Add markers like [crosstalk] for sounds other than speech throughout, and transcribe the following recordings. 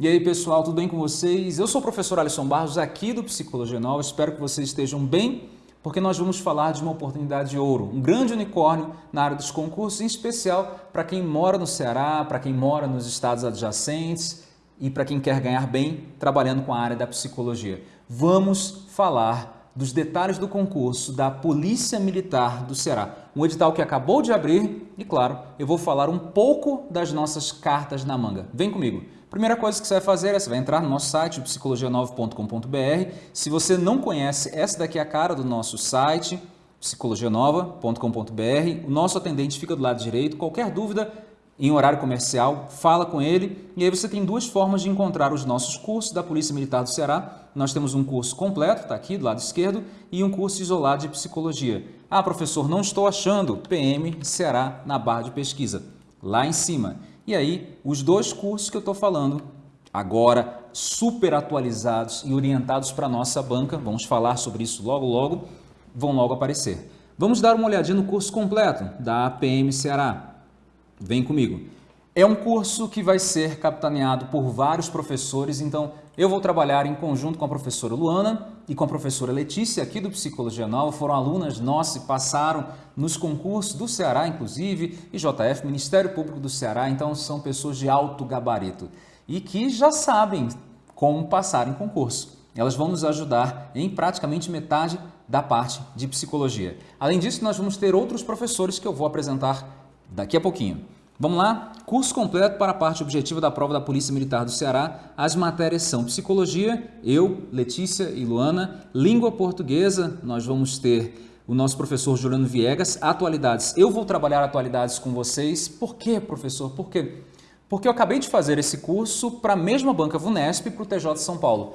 E aí pessoal, tudo bem com vocês? Eu sou o professor Alisson Barros aqui do Psicologia Nova, espero que vocês estejam bem, porque nós vamos falar de uma oportunidade de ouro, um grande unicórnio na área dos concursos, em especial para quem mora no Ceará, para quem mora nos estados adjacentes e para quem quer ganhar bem trabalhando com a área da psicologia. Vamos falar dos detalhes do concurso da Polícia Militar do Ceará, um edital que acabou de abrir e, claro, eu vou falar um pouco das nossas cartas na manga. Vem comigo! Primeira coisa que você vai fazer é você vai entrar no nosso site, psicologia9.com.br. Se você não conhece, essa daqui é a cara do nosso site, psicologianova.com.br. O nosso atendente fica do lado direito. Qualquer dúvida em horário comercial, fala com ele. E aí você tem duas formas de encontrar os nossos cursos da Polícia Militar do Ceará. Nós temos um curso completo, está aqui do lado esquerdo, e um curso isolado de psicologia. Ah, professor, não estou achando PM Ceará na barra de pesquisa. Lá em cima. E aí, os dois cursos que eu estou falando, agora super atualizados e orientados para a nossa banca, vamos falar sobre isso logo logo, vão logo aparecer. Vamos dar uma olhadinha no curso completo da APM Ceará. Vem comigo. É um curso que vai ser capitaneado por vários professores, então eu vou trabalhar em conjunto com a professora Luana e com a professora Letícia, aqui do Psicologia Nova, foram alunas nossas e passaram nos concursos do Ceará, inclusive, e JF, Ministério Público do Ceará, então são pessoas de alto gabarito e que já sabem como passar em concurso. Elas vão nos ajudar em praticamente metade da parte de psicologia. Além disso, nós vamos ter outros professores que eu vou apresentar daqui a pouquinho. Vamos lá? Curso completo para a parte objetiva da prova da Polícia Militar do Ceará. As matérias são Psicologia, eu, Letícia e Luana, Língua Portuguesa, nós vamos ter o nosso professor Juliano Viegas, Atualidades. Eu vou trabalhar atualidades com vocês. Por quê, professor? Por quê? Porque eu acabei de fazer esse curso para a mesma banca VUNESP para o TJ de São Paulo.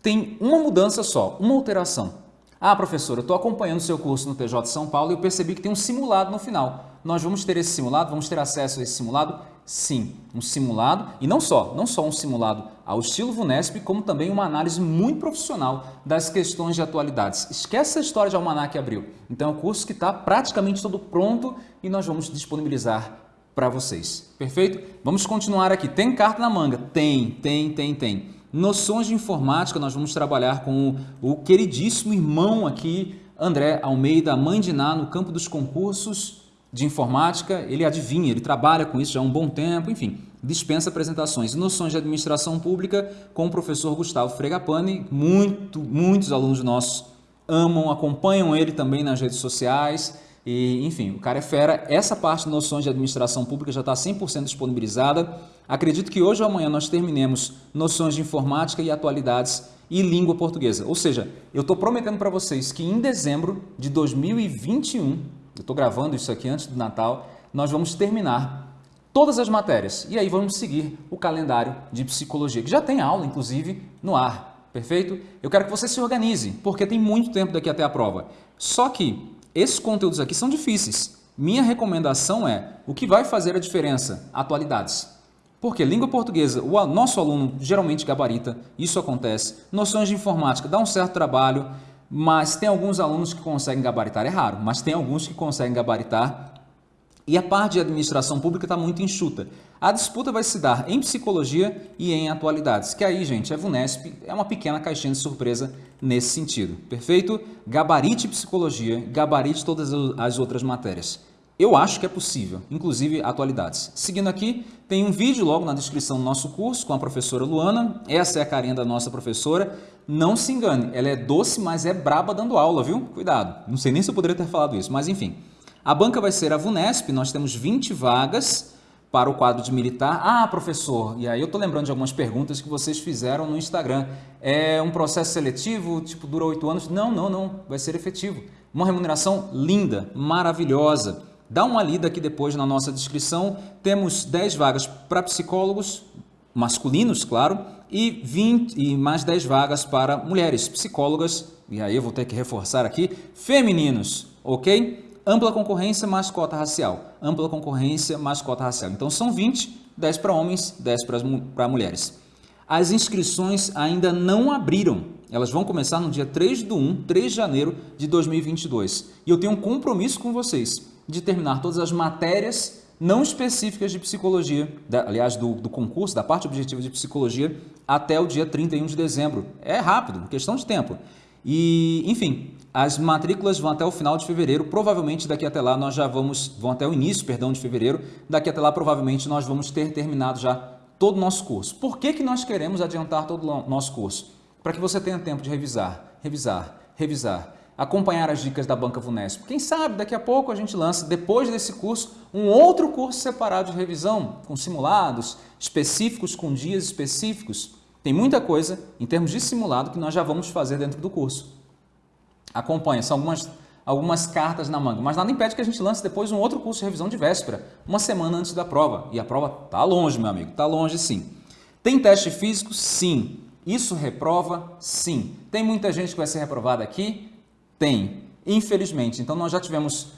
Tem uma mudança só, uma alteração. Ah, professor, eu estou acompanhando o seu curso no TJ de São Paulo e eu percebi que tem um simulado no final nós vamos ter esse simulado, vamos ter acesso a esse simulado? Sim, um simulado, e não só, não só um simulado ao estilo VUNESP, como também uma análise muito profissional das questões de atualidades. Esquece a história de Almanac Abril. Então é um curso que está praticamente todo pronto e nós vamos disponibilizar para vocês. Perfeito? Vamos continuar aqui. Tem carta na manga? Tem, tem, tem, tem. Noções de informática, nós vamos trabalhar com o, o queridíssimo irmão aqui, André Almeida, mãe de Ná, no campo dos concursos de informática, ele adivinha, ele trabalha com isso já há um bom tempo, enfim, dispensa apresentações. Noções de administração pública com o professor Gustavo Fregapane, muito, muitos alunos nossos amam, acompanham ele também nas redes sociais, e, enfim, o cara é fera. Essa parte de noções de administração pública já está 100% disponibilizada. Acredito que hoje ou amanhã nós terminemos noções de informática e atualidades e língua portuguesa. Ou seja, eu estou prometendo para vocês que em dezembro de 2021 eu estou gravando isso aqui antes do Natal, nós vamos terminar todas as matérias e aí vamos seguir o calendário de psicologia, que já tem aula, inclusive, no ar, perfeito? Eu quero que você se organize, porque tem muito tempo daqui até a prova. Só que esses conteúdos aqui são difíceis. Minha recomendação é, o que vai fazer a diferença? Atualidades. Porque língua portuguesa, o nosso aluno geralmente gabarita, isso acontece. Noções de informática, dá um certo trabalho mas tem alguns alunos que conseguem gabaritar, é raro, mas tem alguns que conseguem gabaritar e a parte de administração pública está muito enxuta. A disputa vai se dar em psicologia e em atualidades, que aí, gente, a VUNESP é uma pequena caixinha de surpresa nesse sentido, perfeito? Gabarite psicologia, gabarite todas as outras matérias. Eu acho que é possível, inclusive atualidades. Seguindo aqui, tem um vídeo logo na descrição do nosso curso com a professora Luana. Essa é a carinha da nossa professora. Não se engane, ela é doce, mas é braba dando aula, viu? Cuidado. Não sei nem se eu poderia ter falado isso, mas enfim. A banca vai ser a VUNESP, nós temos 20 vagas para o quadro de militar. Ah, professor, e aí eu estou lembrando de algumas perguntas que vocês fizeram no Instagram. É um processo seletivo, tipo, dura oito anos? Não, não, não, vai ser efetivo. Uma remuneração linda, maravilhosa. Dá uma lida aqui depois na nossa descrição. Temos 10 vagas para psicólogos, masculinos, claro, e, 20, e mais 10 vagas para mulheres, psicólogas, e aí eu vou ter que reforçar aqui, femininos, ok? Ampla concorrência mais cota racial. Ampla concorrência mais cota racial. Então são 20, 10 para homens, 10 para mulheres. As inscrições ainda não abriram. Elas vão começar no dia 3 do 1, 3 de janeiro de 2022. E eu tenho um compromisso com vocês de terminar todas as matérias não específicas de psicologia, da, aliás, do, do concurso, da parte objetiva de psicologia, até o dia 31 de dezembro. É rápido, questão de tempo. E, enfim, as matrículas vão até o final de fevereiro, provavelmente daqui até lá nós já vamos, vão até o início, perdão, de fevereiro, daqui até lá provavelmente nós vamos ter terminado já todo o nosso curso. Por que, que nós queremos adiantar todo o nosso curso? Para que você tenha tempo de revisar, revisar, revisar, acompanhar as dicas da Banca Vunesp. Quem sabe daqui a pouco a gente lança, depois desse curso, um outro curso separado de revisão, com simulados específicos, com dias específicos, tem muita coisa em termos de simulado que nós já vamos fazer dentro do curso. Acompanha, são algumas, algumas cartas na manga, mas nada impede que a gente lance depois um outro curso de revisão de véspera, uma semana antes da prova. E a prova está longe, meu amigo, está longe sim. Tem teste físico? Sim. Isso reprova? Sim. Tem muita gente que vai ser reprovada aqui? Tem. Infelizmente. Então nós já tivemos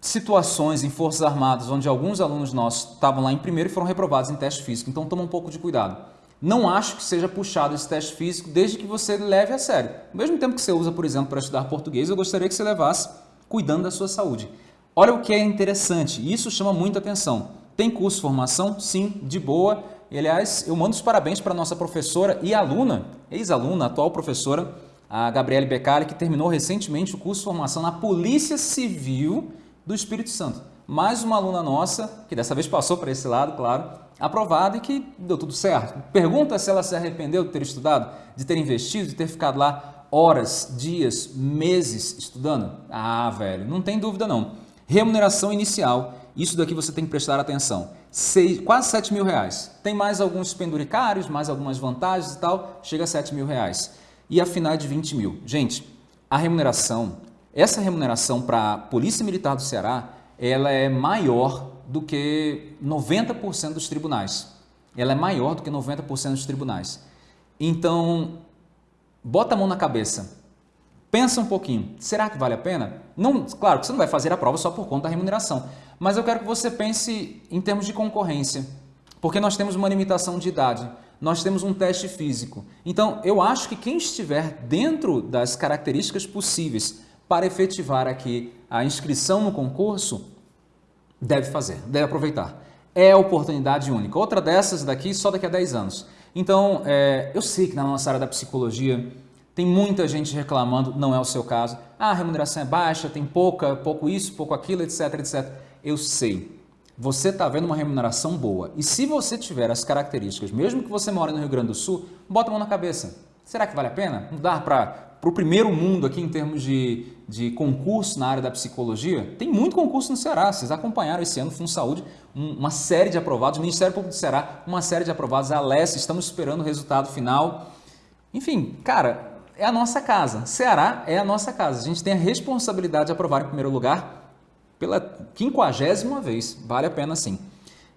situações em Forças Armadas onde alguns alunos nossos estavam lá em primeiro e foram reprovados em teste físico. Então toma um pouco de cuidado. Não acho que seja puxado esse teste físico desde que você leve a sério. Ao mesmo tempo que você usa, por exemplo, para estudar português, eu gostaria que você levasse cuidando da sua saúde. Olha o que é interessante, isso chama muita atenção. Tem curso formação? Sim, de boa. E, aliás, eu mando os parabéns para a nossa professora e aluna, ex-aluna, atual professora, a Gabriele Beccari, que terminou recentemente o curso de formação na Polícia Civil do Espírito Santo. Mais uma aluna nossa, que dessa vez passou para esse lado, claro, aprovada e que deu tudo certo. Pergunta se ela se arrependeu de ter estudado, de ter investido, de ter ficado lá horas, dias, meses estudando. Ah, velho, não tem dúvida não. Remuneração inicial, isso daqui você tem que prestar atenção. Seis, quase 7 mil reais. Tem mais alguns penduricários, mais algumas vantagens e tal, chega a 7 mil reais. E a é de 20 mil. Gente, a remuneração, essa remuneração para a Polícia Militar do Ceará, ela é maior do que 90% dos tribunais. Ela é maior do que 90% dos tribunais. Então, bota a mão na cabeça. Pensa um pouquinho. Será que vale a pena? Não, claro que você não vai fazer a prova só por conta da remuneração. Mas eu quero que você pense em termos de concorrência. Porque nós temos uma limitação de idade. Nós temos um teste físico. Então, eu acho que quem estiver dentro das características possíveis para efetivar aqui a inscrição no concurso, deve fazer, deve aproveitar. É oportunidade única. Outra dessas daqui, só daqui a 10 anos. Então, é, eu sei que na nossa área da psicologia tem muita gente reclamando, não é o seu caso. Ah, a remuneração é baixa, tem pouca, pouco isso, pouco aquilo, etc, etc. Eu sei. Você está vendo uma remuneração boa. E se você tiver as características, mesmo que você mora no Rio Grande do Sul, bota a mão na cabeça. Será que vale a pena? Mudar para o primeiro mundo aqui em termos de, de concurso na área da psicologia, tem muito concurso no Ceará. Vocês acompanharam esse ano, Fundo Saúde, um, uma série de aprovados, o Ministério Público do Ceará, uma série de aprovados, a Alessia, estamos esperando o resultado final. Enfim, cara, é a nossa casa. Ceará é a nossa casa. A gente tem a responsabilidade de aprovar em primeiro lugar pela quinquagésima vez. Vale a pena sim.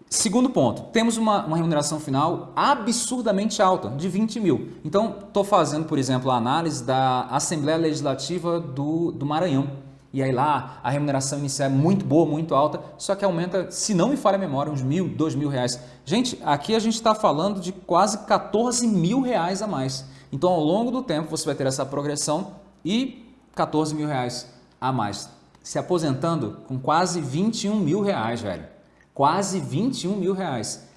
Segundo ponto, temos uma, uma, remuneração final absurdamente alta, de 20 mil. Então, estou fazendo, por exemplo, a análise da Assembleia Legislativa do, do Maranhão. E aí lá a remuneração inicial é muito boa, muito alta, só que aumenta, se não me falha a memória, uns mil, dois mil reais. Gente, aqui a gente está falando de quase 14 mil reais a mais. Então, ao longo do tempo, você vai ter essa progressão e 14 mil reais a mais. Se aposentando com quase 21 mil reais, velho quase 21 mil reais.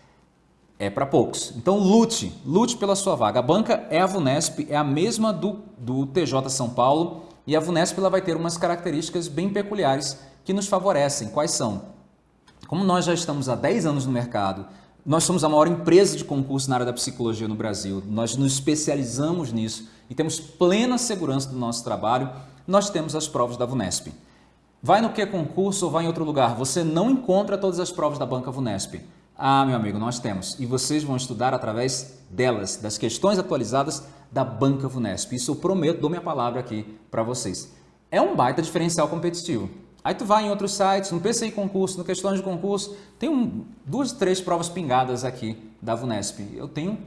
É para poucos. Então lute, lute pela sua vaga. A banca é a Vunesp, é a mesma do, do TJ São Paulo e a Vunesp ela vai ter umas características bem peculiares que nos favorecem. Quais são? Como nós já estamos há 10 anos no mercado, nós somos a maior empresa de concurso na área da psicologia no Brasil, nós nos especializamos nisso e temos plena segurança do nosso trabalho, nós temos as provas da Vunesp. Vai no que concurso ou vai em outro lugar? Você não encontra todas as provas da Banca Vunesp. Ah, meu amigo, nós temos. E vocês vão estudar através delas, das questões atualizadas da Banca Vunesp. Isso eu prometo, dou minha palavra aqui para vocês. É um baita diferencial competitivo. Aí tu vai em outros sites, no PCI Concurso, no Questões de Concurso, tem um, duas, três provas pingadas aqui da Vunesp. Eu tenho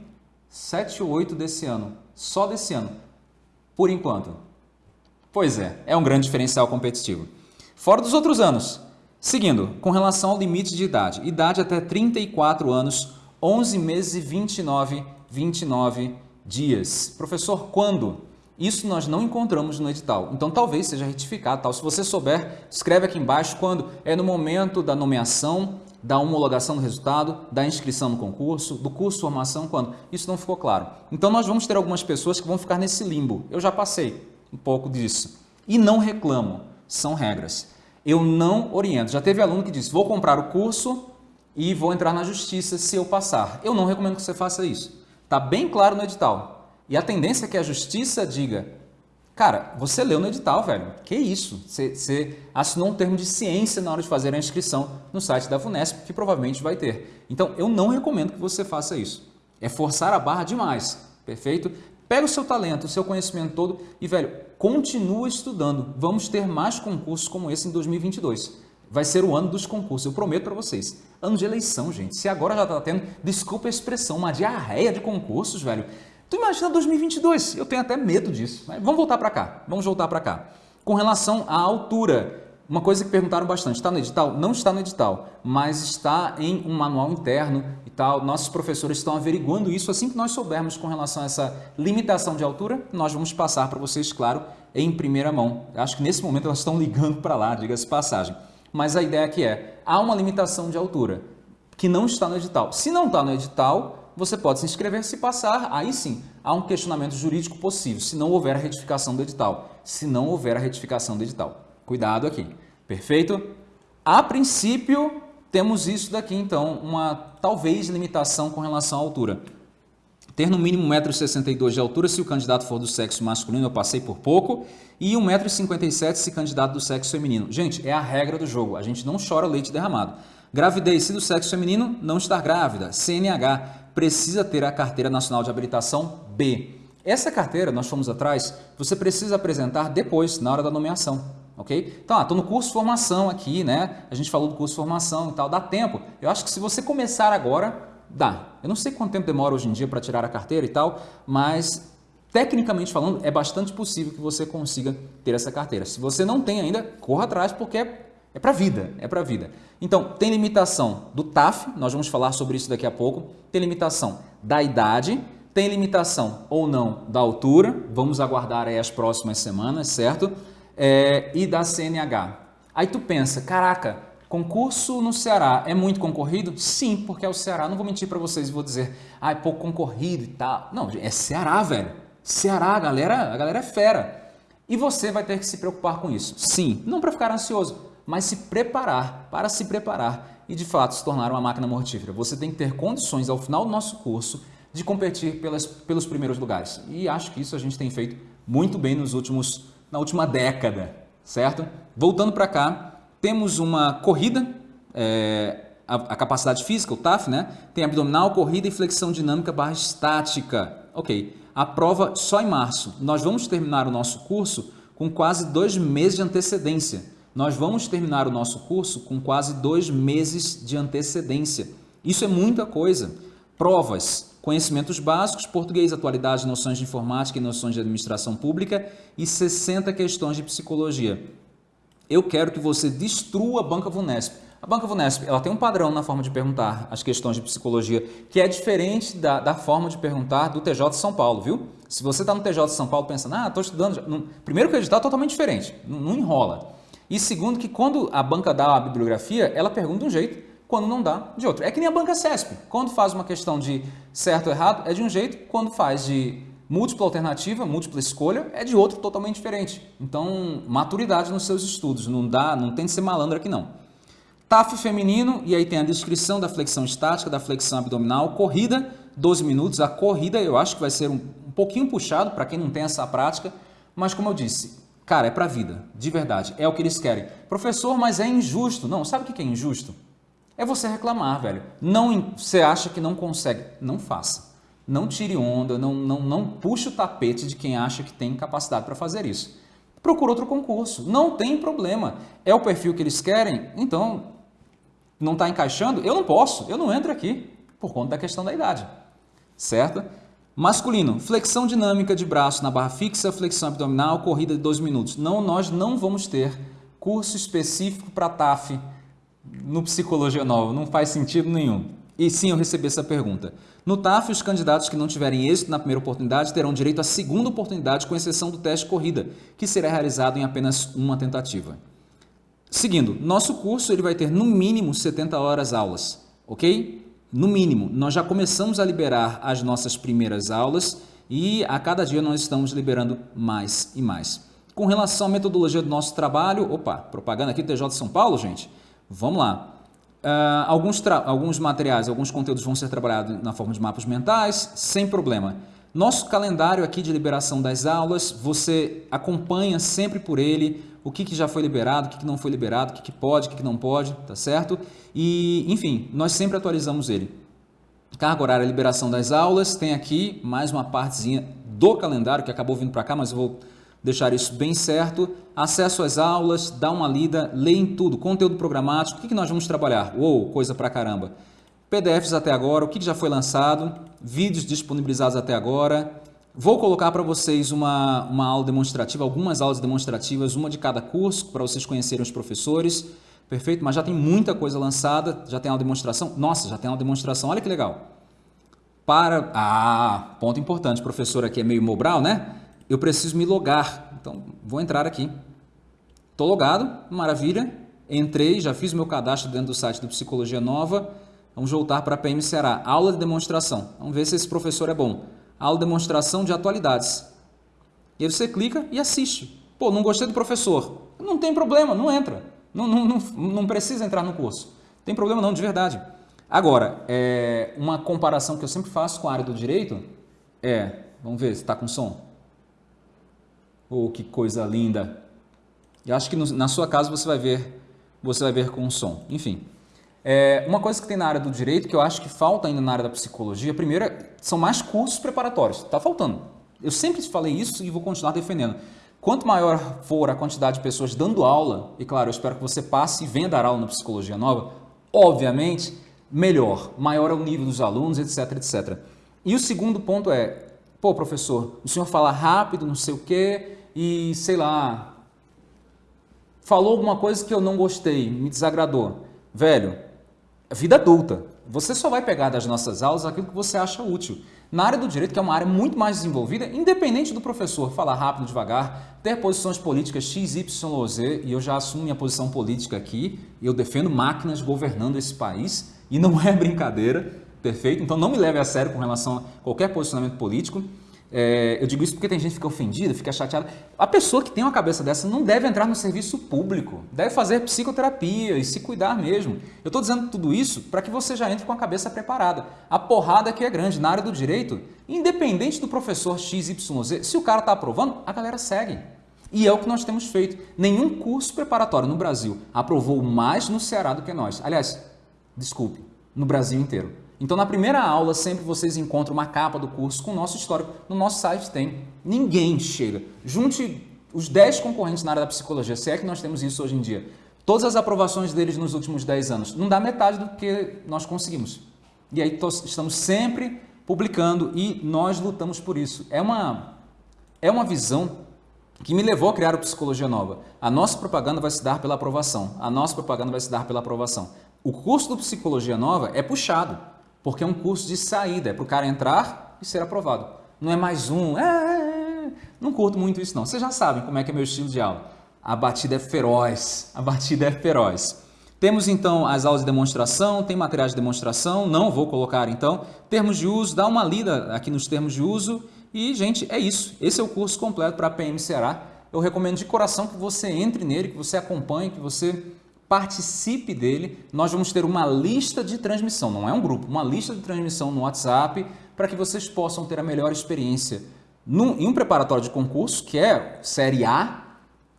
sete ou oito desse ano, só desse ano, por enquanto. Pois é, é um grande diferencial competitivo. Fora dos outros anos. Seguindo, com relação ao limite de idade. Idade até 34 anos, 11 meses e 29, 29 dias. Professor, quando? Isso nós não encontramos no edital. Então talvez seja retificado. Tal. Se você souber, escreve aqui embaixo quando é no momento da nomeação, da homologação do resultado, da inscrição no concurso, do curso de formação, quando. Isso não ficou claro. Então nós vamos ter algumas pessoas que vão ficar nesse limbo. Eu já passei um pouco disso. E não reclamo. São regras. Eu não oriento. Já teve aluno que disse, vou comprar o curso e vou entrar na justiça se eu passar. Eu não recomendo que você faça isso. Está bem claro no edital. E a tendência é que a justiça diga, cara, você leu no edital, velho. Que isso? Você, você assinou um termo de ciência na hora de fazer a inscrição no site da VUNESP, que provavelmente vai ter. Então, eu não recomendo que você faça isso. É forçar a barra demais, perfeito? Pega o seu talento, o seu conhecimento todo e, velho, continua estudando. Vamos ter mais concursos como esse em 2022 vai ser o ano dos concursos, eu prometo para vocês. Ano de eleição, gente. Se agora já está tendo, desculpa a expressão, uma diarreia de concursos, velho. Tu imagina 2022, eu tenho até medo disso. Mas vamos voltar para cá, vamos voltar para cá. Com relação à altura, uma coisa que perguntaram bastante, está no edital? Não está no edital, mas está em um manual interno e tal. Nossos professores estão averiguando isso. Assim que nós soubermos com relação a essa limitação de altura, nós vamos passar para vocês, claro, em primeira mão. Acho que nesse momento elas estão ligando para lá, diga-se passagem mas a ideia aqui é, há uma limitação de altura que não está no edital. Se não está no edital, você pode se inscrever, se passar, aí sim, há um questionamento jurídico possível, se não houver a retificação do edital. Se não houver a retificação do edital. Cuidado aqui, perfeito? A princípio, temos isso daqui, então, uma talvez limitação com relação à altura. Ter no mínimo 1,62m de altura se o candidato for do sexo masculino, eu passei por pouco, e 1,57m se candidato do sexo feminino. Gente, é a regra do jogo, a gente não chora leite derramado. Gravidez, se do sexo feminino, não estar grávida. CNH, precisa ter a Carteira Nacional de Habilitação B. Essa carteira, nós fomos atrás, você precisa apresentar depois, na hora da nomeação, ok? Então, estou ah, no curso de formação aqui, né? A gente falou do curso de formação e tal, dá tempo. Eu acho que se você começar agora, dá. Eu não sei quanto tempo demora hoje em dia para tirar a carteira e tal, mas tecnicamente falando, é bastante possível que você consiga ter essa carteira. Se você não tem ainda, corra atrás porque é, é para vida, é para vida. Então, tem limitação do TAF, nós vamos falar sobre isso daqui a pouco, tem limitação da idade, tem limitação ou não da altura, vamos aguardar aí as próximas semanas, certo? É, e da CNH. Aí tu pensa, caraca, concurso no Ceará é muito concorrido? Sim, porque é o Ceará, não vou mentir para vocês vou dizer, ah, é pouco concorrido e tal. Não, é Ceará, velho. Ceará, a galera, a galera é fera. E você vai ter que se preocupar com isso. Sim, não para ficar ansioso, mas se preparar, para se preparar e de fato se tornar uma máquina mortífera. Você tem que ter condições ao final do nosso curso de competir pelas, pelos primeiros lugares. E acho que isso a gente tem feito muito bem nos últimos, na última década, certo? Voltando para cá, temos uma corrida, é, a, a, capacidade física, o TAF, né? Tem abdominal, corrida e flexão dinâmica barra estática. Ok a prova só em março. Nós vamos terminar o nosso curso com quase dois meses de antecedência. Nós vamos terminar o nosso curso com quase dois meses de antecedência. Isso é muita coisa. Provas, conhecimentos básicos, português, atualidade, noções de informática e noções de administração pública e 60 questões de psicologia. Eu quero que você destrua a Banca Vunesp. A Banca Vunesp ela tem um padrão na forma de perguntar as questões de psicologia que é diferente da, da forma de perguntar do TJ de São Paulo, viu? Se você está no TJ de São Paulo pensando, ah, estou estudando... Primeiro que o edital é totalmente diferente, não, não enrola. E segundo que quando a banca dá a bibliografia, ela pergunta de um jeito, quando não dá, de outro. É que nem a banca CESP. Quando faz uma questão de certo ou errado, é de um jeito. Quando faz de múltipla alternativa, múltipla escolha, é de outro totalmente diferente. Então, maturidade nos seus estudos. Não dá, não tem de ser malandro aqui não. TAF feminino, e aí tem a descrição da flexão estática, da flexão abdominal, corrida, 12 minutos. A corrida eu acho que vai ser um, um pouquinho puxado para quem não tem essa prática, mas como eu disse, cara, é para a vida, de verdade, é o que eles querem. Professor, mas é injusto. Não, sabe o que é injusto? É você reclamar, velho. Não, você acha que não consegue, não faça. Não tire onda, não, não, não puxe o tapete de quem acha que tem capacidade para fazer isso. Procura outro concurso, não tem problema. É o perfil que eles querem? Então, não está encaixando, eu não posso, eu não entro aqui, por conta da questão da idade, certo? Masculino, flexão dinâmica de braço na barra fixa, flexão abdominal, corrida de 12 minutos. Não, nós não vamos ter curso específico para TAF no Psicologia Nova, não faz sentido nenhum. E sim, eu recebi essa pergunta. No TAF, os candidatos que não tiverem êxito na primeira oportunidade terão direito à segunda oportunidade, com exceção do teste corrida, que será realizado em apenas uma tentativa. Seguindo, nosso curso ele vai ter no mínimo 70 horas aulas, ok? No mínimo, nós já começamos a liberar as nossas primeiras aulas e a cada dia nós estamos liberando mais e mais. Com relação à metodologia do nosso trabalho, opa, propaganda aqui TJ São Paulo, gente, vamos lá. Uh, alguns, alguns materiais, alguns conteúdos vão ser trabalhados na forma de mapas mentais, sem problema. Nosso calendário aqui de liberação das aulas, você acompanha sempre por ele o que, que já foi liberado, o que, que não foi liberado, o que, que pode, o que, que não pode, tá certo? E, enfim, nós sempre atualizamos ele. Carga horária, liberação das aulas, tem aqui mais uma partezinha do calendário que acabou vindo para cá, mas eu vou deixar isso bem certo. Acesso às aulas, dá uma lida, lê em tudo, conteúdo programático, o que, que nós vamos trabalhar? Uou, coisa pra caramba. PDFs até agora, o que, já foi lançado, vídeos disponibilizados até agora. Vou colocar para vocês uma, uma aula demonstrativa, algumas aulas demonstrativas, uma de cada curso, para vocês conhecerem os professores. Perfeito? Mas já tem muita coisa lançada, já tem aula demonstração. Nossa, já tem aula demonstração, olha que legal. Para... Ah, ponto importante, professor aqui é meio Mobral, né? Eu preciso me logar. Então, vou entrar aqui. Estou logado, maravilha. Entrei, já fiz meu cadastro dentro do site do Psicologia Nova. Vamos voltar para a PM Ceará. Aula de demonstração. Vamos ver se esse professor é bom. Aula de demonstração de atualidades. E aí você clica e assiste. Pô, não gostei do professor. Não tem problema, não entra. Não, não, não, não precisa entrar no curso. Tem problema não, de verdade. Agora, é, uma comparação que eu sempre faço com a área do direito é... Vamos ver se está com som. Oh, que coisa linda! Eu acho que no, na sua casa você vai ver, você vai ver com som. Enfim, é, uma coisa que tem na área do direito que eu acho que falta ainda na área da psicologia, primeiro, é, são mais cursos preparatórios. Está faltando. Eu sempre falei isso e vou continuar defendendo. Quanto maior for a quantidade de pessoas dando aula, e claro, eu espero que você passe e venha dar aula na Psicologia Nova, obviamente, melhor, maior é o nível dos alunos, etc, etc. E o segundo ponto é, pô, professor, o senhor fala rápido, não sei o quê, e, sei lá, falou alguma coisa que eu não gostei, me desagradou. Velho, vida adulta. Você só vai pegar das nossas aulas aquilo que você acha útil. Na área do direito, que é uma área muito mais desenvolvida, independente do professor falar rápido, devagar, ter posições políticas X, Y Z, e eu já assumo minha posição política aqui, eu defendo máquinas governando esse país, e não é [laughs] brincadeira, perfeito? Então não me leve a sério com relação a qualquer posicionamento político. É, eu digo isso porque tem gente que fica ofendida, fica chateada. A pessoa que tem uma cabeça dessa não deve entrar no serviço público, deve fazer psicoterapia e se cuidar mesmo. Eu estou dizendo tudo isso para que você já entre com a cabeça preparada. A porrada aqui é grande na área do direito, independente do professor XYZ, se o cara está aprovando, a galera segue. E é o que nós temos feito. Nenhum curso preparatório no Brasil aprovou mais no Ceará do que nós. Aliás, desculpe, no Brasil inteiro. Então, na primeira aula, sempre vocês encontram uma capa do curso com o nosso histórico. No nosso site tem. Ninguém chega. Junte os 10 concorrentes na área da psicologia, se é que nós temos isso hoje em dia. Todas as aprovações deles nos últimos 10 anos. Não dá metade do que nós conseguimos. E aí estamos sempre publicando e nós lutamos por isso. É uma, é uma visão que me levou a criar o Psicologia Nova. A nossa propaganda vai se dar pela aprovação. A nossa propaganda vai se dar pela aprovação. O curso do Psicologia Nova é puxado porque é um curso de saída, é para o cara entrar e ser aprovado. Não é mais um, é, é, é, não curto muito isso não. Vocês já sabem como é que é meu estilo de aula. A batida é feroz, a batida é feroz. Temos então as aulas de demonstração, tem materiais de demonstração, não vou colocar então. Termos de uso, dá uma lida aqui nos termos de uso e, gente, é isso. Esse é o curso completo para a PM Ceará. Eu recomendo de coração que você entre nele, que você acompanhe, que você participe dele. Nós vamos ter uma lista de transmissão, não é um grupo, uma lista de transmissão no WhatsApp para que vocês possam ter a melhor experiência num, em um preparatório de concurso, que é Série A,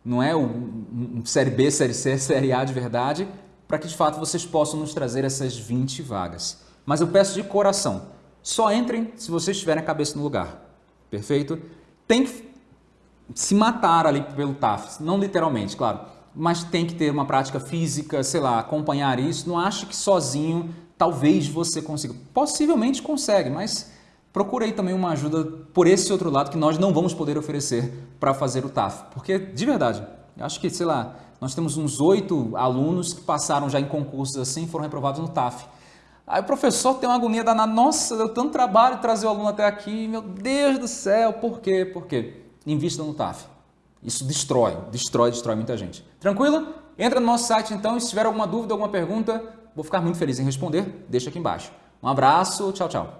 não é o um, Série B, Série C, [laughs] Série A de verdade, para que de fato vocês possam nos trazer essas 20 vagas. Mas eu peço de coração, só entrem se vocês tiverem a cabeça no lugar, perfeito? Tem que se matar ali pelo TAF, não literalmente, claro, mas tem que ter uma prática física, sei lá, acompanhar isso. Não ache que sozinho talvez você consiga. Possivelmente consegue, mas procure aí também uma ajuda por esse outro lado que nós não vamos poder oferecer para fazer o TAF. Porque, de verdade, acho que, sei lá, nós temos uns oito alunos que passaram já em concursos assim e foram reprovados no TAF. Aí o professor tem uma agonia danada, nossa, deu tanto trabalho trazer o aluno até aqui, meu Deus do céu, por quê? Por quê? Invista no TAF. Isso destrói, destrói, destrói muita gente. Tranquilo? Entra no nosso site então e se tiver alguma dúvida, alguma pergunta, vou ficar muito feliz em responder, deixa aqui embaixo. Um abraço, tchau, tchau.